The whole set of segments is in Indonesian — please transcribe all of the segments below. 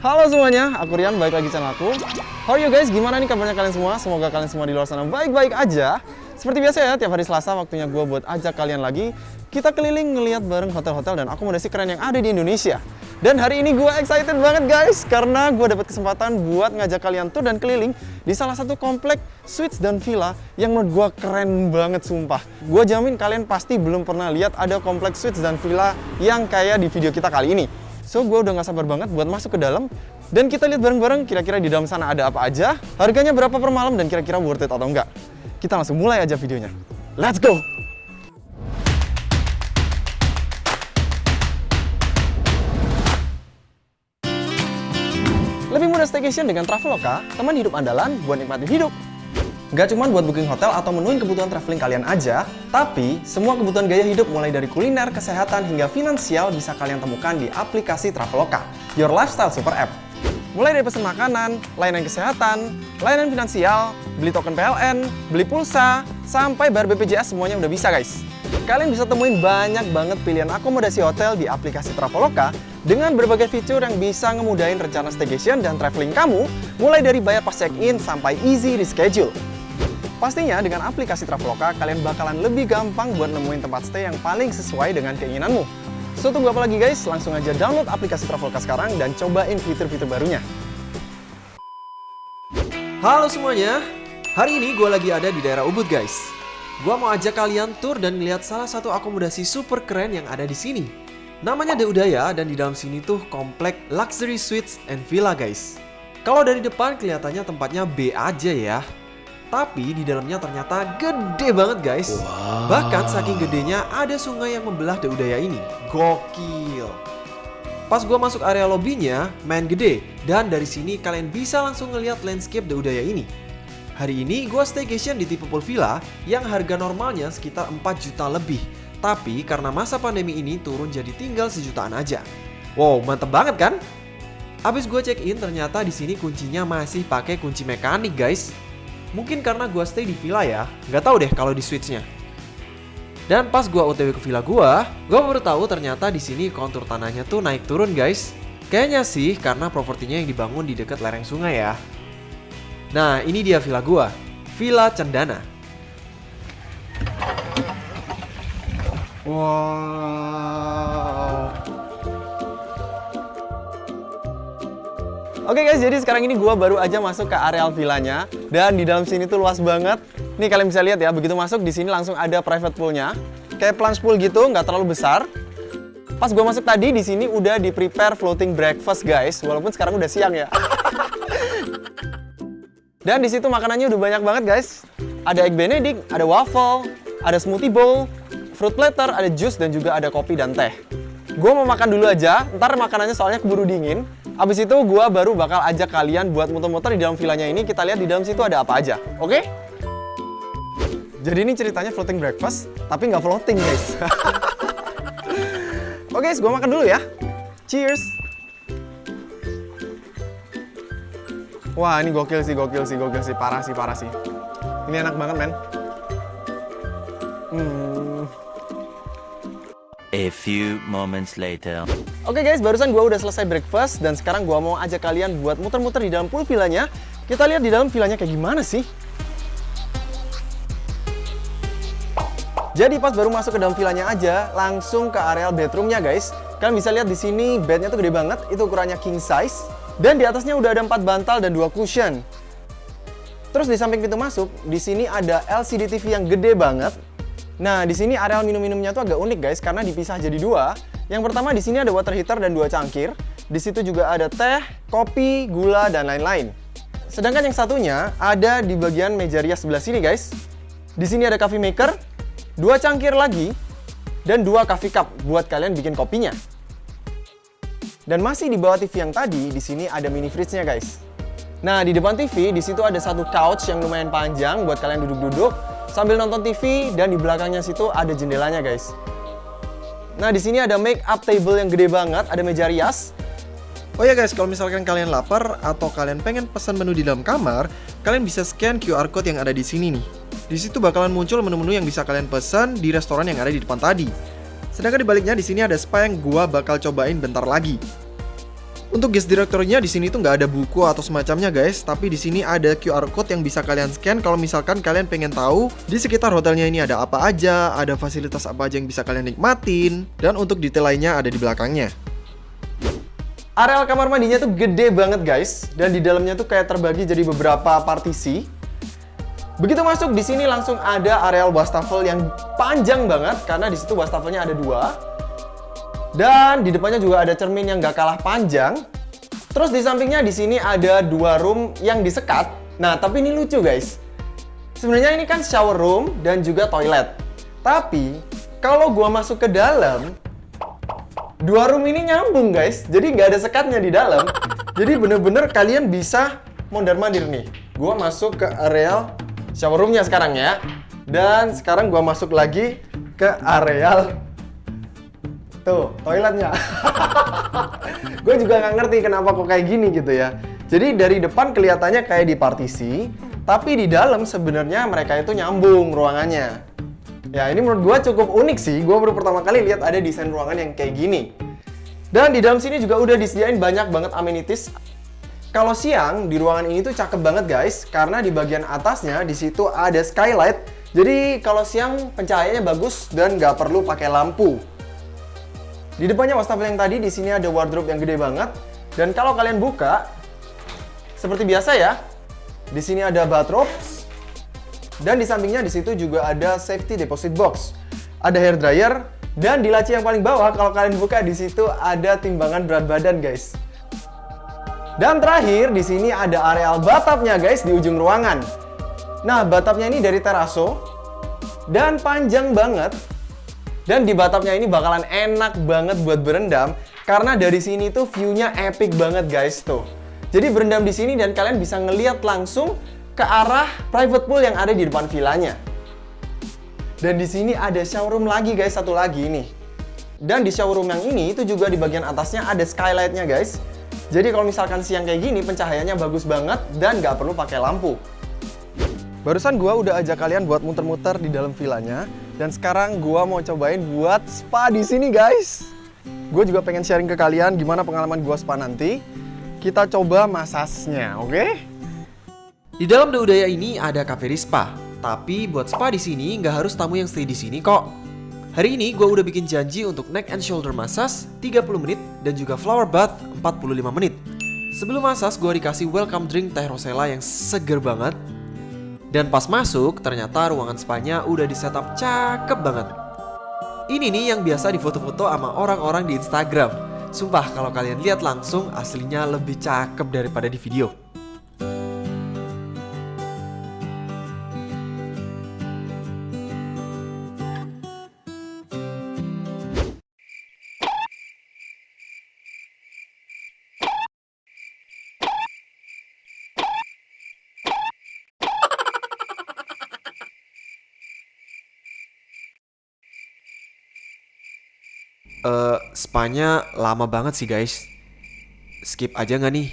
Halo semuanya, aku Rian, balik lagi channel aku. How are you guys? Gimana nih kabarnya kalian semua? Semoga kalian semua di luar sana baik-baik aja. Seperti biasa ya, tiap hari Selasa waktunya gue buat ajak kalian lagi. Kita keliling ngeliat bareng hotel-hotel dan akomodasi keren yang ada di Indonesia. Dan hari ini gue excited banget guys, karena gue dapat kesempatan buat ngajak kalian tuh dan keliling di salah satu komplek suites dan villa yang menurut gue keren banget sumpah. Gue jamin kalian pasti belum pernah lihat ada kompleks suites dan villa yang kayak di video kita kali ini. So, gue udah gak sabar banget buat masuk ke dalam dan kita lihat bareng-bareng kira-kira di dalam sana ada apa aja, harganya berapa per malam dan kira-kira worth it atau enggak. Kita langsung mulai aja videonya. Let's go! Lebih mudah staycation dengan Traveloka, teman hidup andalan buat nikmatin hidup. Gak cuma buat booking hotel atau menuin kebutuhan traveling kalian aja, tapi semua kebutuhan gaya hidup mulai dari kuliner, kesehatan, hingga finansial bisa kalian temukan di aplikasi Traveloka, your lifestyle super app. Mulai dari pesan makanan, layanan kesehatan, layanan finansial, beli token PLN, beli pulsa, sampai bayar BPJS semuanya udah bisa guys. Kalian bisa temuin banyak banget pilihan akomodasi hotel di aplikasi Traveloka dengan berbagai fitur yang bisa ngemudahin rencana staycation dan traveling kamu, mulai dari bayar pas check-in sampai easy reschedule. Pastinya dengan aplikasi Traveloka, kalian bakalan lebih gampang buat nemuin tempat stay yang paling sesuai dengan keinginanmu. So, tunggu apa lagi guys? Langsung aja download aplikasi Traveloka sekarang dan cobain fitur-fitur barunya. Halo semuanya, hari ini gue lagi ada di daerah Ubud guys. Gue mau ajak kalian tour dan lihat salah satu akomodasi super keren yang ada di sini. Namanya The Udaya dan di dalam sini tuh komplek luxury suites and villa guys. Kalau dari depan kelihatannya tempatnya B aja ya, tapi di dalamnya ternyata gede banget guys. Bahkan saking gedenya ada sungai yang membelah The Udaya ini. Gokil. Pas gua masuk area lobbynya, main gede. Dan dari sini kalian bisa langsung ngeliat landscape The Udaya ini. Hari ini gua staycation di tipe pool villa yang harga normalnya sekitar 4 juta lebih. Tapi karena masa pandemi ini turun jadi tinggal sejutaan aja. Wow, mantep banget kan? Abis gue check in ternyata di sini kuncinya masih pakai kunci mekanik guys. Mungkin karena gua stay di villa ya, nggak tahu deh kalau di switchnya. Dan pas gua OTW ke villa gua, gua baru tahu ternyata di sini kontur tanahnya tuh naik turun guys. Kayaknya sih karena propertinya yang dibangun di dekat lereng sungai ya. Nah, ini dia villa gua, Villa Cendana. Wow. Oke guys, jadi sekarang ini gua baru aja masuk ke areal villanya dan di dalam sini tuh luas banget. Nih kalian bisa lihat ya, begitu masuk di sini langsung ada private poolnya, kayak plunge pool gitu, nggak terlalu besar. Pas gua masuk tadi di sini udah di prepare floating breakfast guys, walaupun sekarang udah siang ya. dan di situ makanannya udah banyak banget guys. Ada egg benedict, ada waffle, ada smoothie bowl, fruit platter, ada jus dan juga ada kopi dan teh. Gue mau makan dulu aja, ntar makanannya soalnya keburu dingin. Abis itu gue baru bakal ajak kalian buat muter-muter di dalam villanya ini. Kita lihat di dalam situ ada apa aja, oke? Jadi ini ceritanya floating breakfast, tapi nggak floating guys. oke guys, gue makan dulu ya. Cheers! Wah ini gokil sih, gokil sih, gokil sih, parah sih, parah sih. Ini enak banget men. Hmm. A few moments later. Oke guys, barusan gua udah selesai breakfast dan sekarang gua mau ajak kalian buat muter-muter di dalam pool villanya. Kita lihat di dalam villanya kayak gimana sih. Jadi pas baru masuk ke dalam villanya aja, langsung ke areal bedroomnya guys. Kalian bisa lihat di sini bednya tuh gede banget, itu ukurannya king size. Dan di atasnya udah ada 4 bantal dan 2 cushion. Terus di samping pintu masuk, di sini ada LCD TV yang gede banget. Nah, di sini areal minum-minumnya tuh agak unik guys, karena dipisah jadi dua. Yang pertama di sini ada water heater dan dua cangkir. Di situ juga ada teh, kopi, gula, dan lain-lain. Sedangkan yang satunya ada di bagian meja rias sebelah sini guys. Di sini ada coffee maker, dua cangkir lagi, dan dua coffee cup buat kalian bikin kopinya. Dan masih di bawah TV yang tadi, di sini ada mini fridge-nya guys. Nah, di depan TV, di situ ada satu couch yang lumayan panjang buat kalian duduk-duduk sambil nonton TV dan di belakangnya situ ada jendelanya, guys. Nah, di sini ada make up table yang gede banget, ada meja rias. Oh ya guys, kalau misalkan kalian lapar atau kalian pengen pesan menu di dalam kamar, kalian bisa scan QR code yang ada di sini nih. Di situ bakalan muncul menu-menu yang bisa kalian pesan di restoran yang ada di depan tadi. Sedangkan di baliknya di sini ada spa yang gua bakal cobain bentar lagi. Untuk guest directory-nya di sini tuh nggak ada buku atau semacamnya guys, tapi di sini ada QR code yang bisa kalian scan kalau misalkan kalian pengen tahu di sekitar hotelnya ini ada apa aja, ada fasilitas apa aja yang bisa kalian nikmatin, dan untuk detail lainnya ada di belakangnya. Areal kamar mandinya tuh gede banget guys, dan di dalamnya tuh kayak terbagi jadi beberapa partisi. Begitu masuk di sini langsung ada areal wastafel yang panjang banget karena di situ wastafelnya ada dua. Dan di depannya juga ada cermin yang gak kalah panjang. Terus di sampingnya di sini ada dua room yang disekat. Nah, tapi ini lucu guys. Sebenarnya ini kan shower room dan juga toilet. Tapi kalau gua masuk ke dalam, dua room ini nyambung guys. Jadi nggak ada sekatnya di dalam. Jadi bener-bener kalian bisa mondar-mandir nih. Gua masuk ke areal shower roomnya sekarang ya. Dan sekarang gua masuk lagi ke areal Tuh, toiletnya. gue juga nggak ngerti kenapa kok kayak gini gitu ya. Jadi dari depan kelihatannya kayak di partisi, tapi di dalam sebenarnya mereka itu nyambung ruangannya. Ya ini menurut gue cukup unik sih, gue baru pertama kali lihat ada desain ruangan yang kayak gini. Dan di dalam sini juga udah disediain banyak banget amenities. Kalau siang di ruangan ini tuh cakep banget guys, karena di bagian atasnya di situ ada skylight. Jadi kalau siang pencahayaannya bagus dan nggak perlu pakai lampu. Di depannya wastafel yang tadi, di sini ada wardrobe yang gede banget. Dan kalau kalian buka, seperti biasa ya, di sini ada bathrobe. Dan di sampingnya di situ juga ada safety deposit box. Ada hair dryer dan di laci yang paling bawah kalau kalian buka di situ ada timbangan berat badan, guys. Dan terakhir di sini ada areal bathtubnya, guys, di ujung ruangan. Nah, bathtubnya ini dari teraso dan panjang banget dan di bathtubnya ini bakalan enak banget buat berendam karena dari sini tuh view-nya epic banget guys tuh. Jadi berendam di sini dan kalian bisa ngeliat langsung ke arah private pool yang ada di depan villanya. Dan di sini ada showroom lagi guys, satu lagi nih. Dan di showroom yang ini itu juga di bagian atasnya ada skylightnya guys. Jadi kalau misalkan siang kayak gini pencahayaannya bagus banget dan nggak perlu pakai lampu. Barusan gua udah ajak kalian buat muter-muter di dalam villanya dan sekarang gua mau cobain buat spa di sini, guys. Gue juga pengen sharing ke kalian gimana pengalaman gua spa nanti. Kita coba masasnya, oke? Okay? Di dalam The Udaya ini ada cafe spa, tapi buat spa di sini nggak harus tamu yang stay di sini kok. Hari ini gue udah bikin janji untuk neck and shoulder massage 30 menit dan juga flower bath 45 menit. Sebelum massage gue dikasih welcome drink teh rosella yang seger banget dan pas masuk, ternyata ruangan spanya udah di setup cakep banget. Ini nih yang biasa difoto-foto sama orang-orang di Instagram. Sumpah kalau kalian lihat langsung aslinya lebih cakep daripada di video. Uh, spanya lama banget sih guys. Skip aja nggak nih?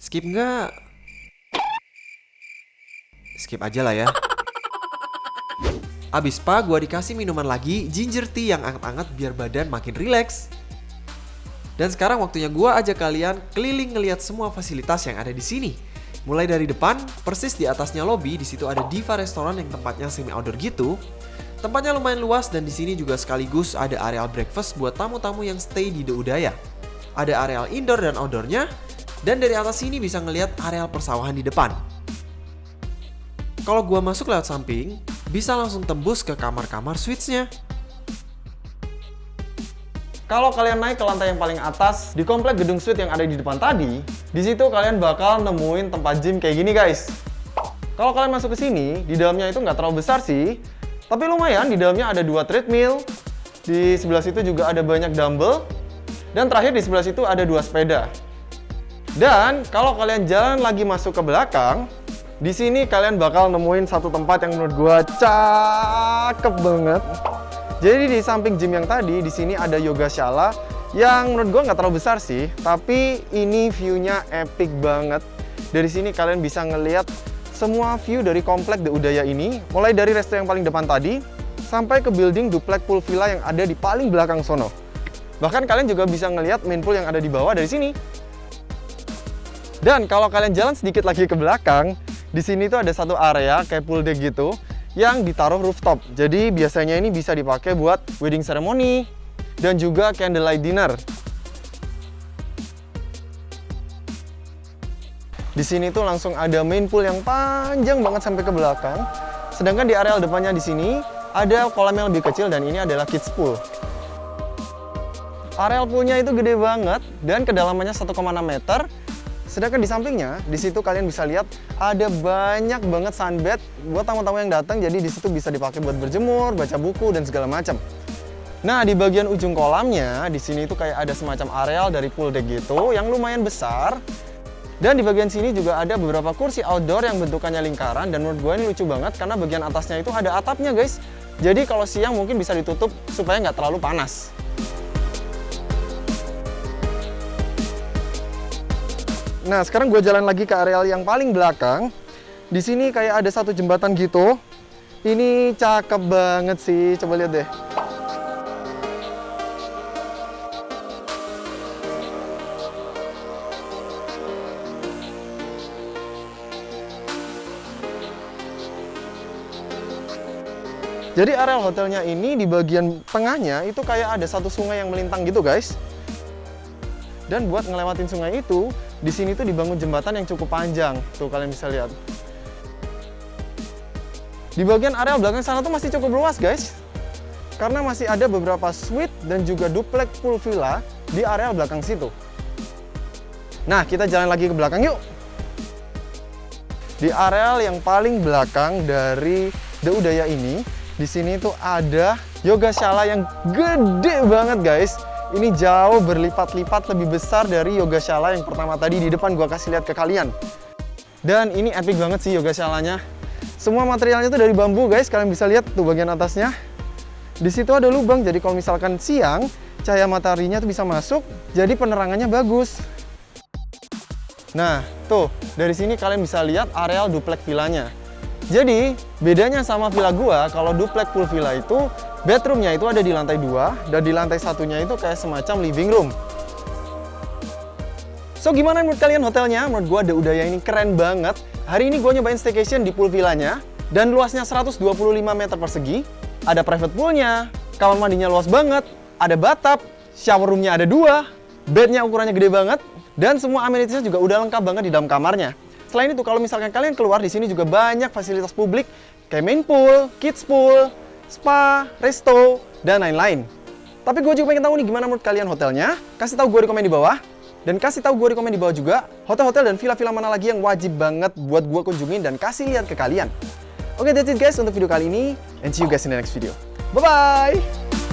Skip nggak? Skip aja lah ya. Abis spa gue dikasih minuman lagi ginger tea yang anget-anget biar badan makin rileks. Dan sekarang waktunya gue ajak kalian keliling ngeliat semua fasilitas yang ada di sini. Mulai dari depan, persis di atasnya lobby, di situ ada Diva Restoran yang tempatnya semi outdoor gitu. Tempatnya lumayan luas dan di sini juga sekaligus ada areal breakfast buat tamu-tamu yang stay di The Udaya. Ada areal indoor dan outdoornya, dan dari atas sini bisa ngelihat areal persawahan di depan. Kalau gua masuk lewat samping, bisa langsung tembus ke kamar-kamar suites-nya. Kalau kalian naik ke lantai yang paling atas di komplek gedung suite yang ada di depan tadi, di situ kalian bakal nemuin tempat gym kayak gini guys. Kalau kalian masuk ke sini, di dalamnya itu nggak terlalu besar sih, tapi lumayan, di dalamnya ada dua treadmill, di sebelah situ juga ada banyak dumbbell, dan terakhir di sebelah situ ada dua sepeda. Dan kalau kalian jalan lagi masuk ke belakang, di sini kalian bakal nemuin satu tempat yang menurut gua cakep banget. Jadi di samping gym yang tadi, di sini ada yoga shala yang menurut gua nggak terlalu besar sih, tapi ini view-nya epic banget. Dari sini kalian bisa ngeliat semua view dari komplek The Udaya ini, mulai dari resto yang paling depan tadi, sampai ke building duplex pool villa yang ada di paling belakang sono. Bahkan kalian juga bisa ngelihat main pool yang ada di bawah dari sini. Dan kalau kalian jalan sedikit lagi ke belakang, di sini tuh ada satu area kayak pool deck gitu yang ditaruh rooftop. Jadi biasanya ini bisa dipakai buat wedding ceremony dan juga candlelight dinner. Di sini tuh langsung ada main pool yang panjang banget sampai ke belakang. Sedangkan di areal depannya di sini ada kolam yang lebih kecil dan ini adalah kids pool. Areal poolnya itu gede banget dan kedalamannya 1,6 meter. Sedangkan di sampingnya, di situ kalian bisa lihat ada banyak banget sunbed buat tamu-tamu yang datang. Jadi di situ bisa dipakai buat berjemur, baca buku dan segala macam. Nah, di bagian ujung kolamnya, di sini itu kayak ada semacam areal dari pool deck gitu yang lumayan besar. Dan di bagian sini juga ada beberapa kursi outdoor yang bentukannya lingkaran dan menurut gue ini lucu banget karena bagian atasnya itu ada atapnya guys. Jadi kalau siang mungkin bisa ditutup supaya nggak terlalu panas. Nah, sekarang gue jalan lagi ke areal yang paling belakang. Di sini kayak ada satu jembatan gitu. Ini cakep banget sih, coba lihat deh. Jadi areal hotelnya ini di bagian tengahnya itu kayak ada satu sungai yang melintang gitu guys. Dan buat ngelewatin sungai itu, di sini tuh dibangun jembatan yang cukup panjang. Tuh kalian bisa lihat. Di bagian area belakang sana tuh masih cukup luas guys. Karena masih ada beberapa suite dan juga duplex pool villa di area belakang situ. Nah, kita jalan lagi ke belakang yuk. Di areal yang paling belakang dari The Udaya ini, di sini tuh ada yoga shala yang gede banget guys. Ini jauh berlipat-lipat lebih besar dari yoga shala yang pertama tadi di depan gua kasih lihat ke kalian. Dan ini epic banget sih yoga shalanya. Semua materialnya tuh dari bambu guys, kalian bisa lihat tuh bagian atasnya. Di situ ada lubang, jadi kalau misalkan siang, cahaya mataharinya tuh bisa masuk, jadi penerangannya bagus. Nah, tuh, dari sini kalian bisa lihat areal duplex villanya. Jadi, bedanya sama villa gua, kalau duplex pool villa itu, bedroomnya itu ada di lantai 2, dan di lantai satunya itu kayak semacam living room. So, gimana menurut kalian hotelnya? Menurut gua, The Udaya ini keren banget. Hari ini gua nyobain staycation di pool villanya, dan luasnya 125 meter persegi, ada private poolnya, kamar mandinya luas banget, ada bathtub, shower roomnya ada dua, bednya ukurannya gede banget, dan semua amenitiesnya juga udah lengkap banget di dalam kamarnya. Selain itu, kalau misalkan kalian keluar di sini juga banyak fasilitas publik kayak main pool, kids pool, spa, resto, dan lain-lain. Tapi gue juga pengen tahu nih gimana menurut kalian hotelnya. Kasih tahu gue di komen di bawah. Dan kasih tahu gue di komen di bawah juga hotel-hotel dan villa-villa mana lagi yang wajib banget buat gue kunjungin dan kasih lihat ke kalian. Oke, that's it guys untuk video kali ini. And see you guys in the next video. Bye-bye!